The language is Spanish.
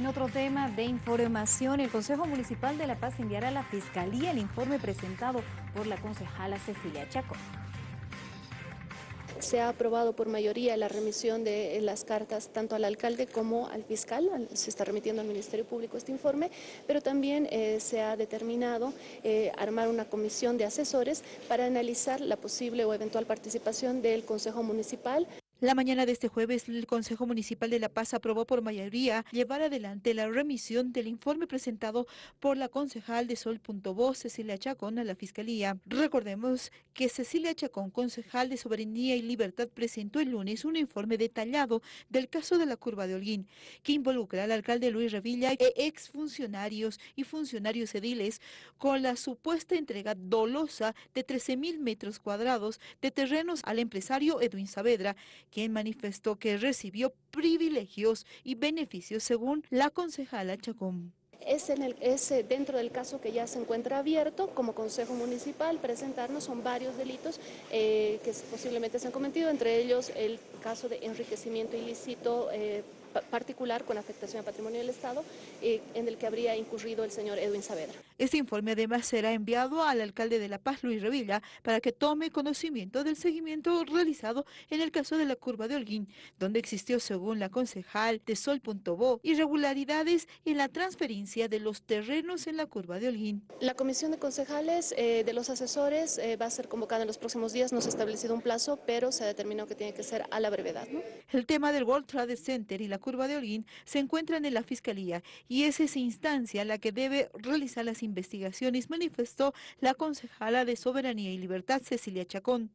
En otro tema de información, el Consejo Municipal de La Paz enviará a la Fiscalía el informe presentado por la concejala Cecilia Chacón. Se ha aprobado por mayoría la remisión de las cartas tanto al alcalde como al fiscal, se está remitiendo al Ministerio Público este informe, pero también eh, se ha determinado eh, armar una comisión de asesores para analizar la posible o eventual participación del Consejo Municipal. La mañana de este jueves, el Consejo Municipal de La Paz aprobó por mayoría llevar adelante la remisión del informe presentado por la concejal de Sol.voz, Cecilia Chacón, a la Fiscalía. Recordemos que Cecilia Chacón, concejal de Soberanía y Libertad, presentó el lunes un informe detallado del caso de la curva de Holguín, que involucra al alcalde Luis Revilla e exfuncionarios y funcionarios ediles con la supuesta entrega dolosa de 13 mil metros cuadrados de terrenos al empresario Edwin Saavedra, quien manifestó que recibió privilegios y beneficios según la concejala Chacón. Es, en el, es dentro del caso que ya se encuentra abierto como Consejo Municipal presentarnos, son varios delitos eh, que posiblemente se han cometido, entre ellos el caso de enriquecimiento ilícito eh, particular con afectación al patrimonio del Estado, eh, en el que habría incurrido el señor Edwin Saavedra. Este informe además será enviado al alcalde de La Paz, Luis Revilla, para que tome conocimiento del seguimiento realizado en el caso de la curva de Holguín, donde existió, según la concejal de Sol.bo, irregularidades en la transferencia de los terrenos en la curva de Holguín. La comisión de concejales eh, de los asesores eh, va a ser convocada en los próximos días, no se ha establecido un plazo, pero se ha determinado que tiene que ser a la brevedad. ¿no? El tema del World Trade Center y la curva de Holguín se encuentran en la Fiscalía y es esa instancia la que debe realizar las investigaciones, manifestó la concejala de Soberanía y Libertad, Cecilia Chacón.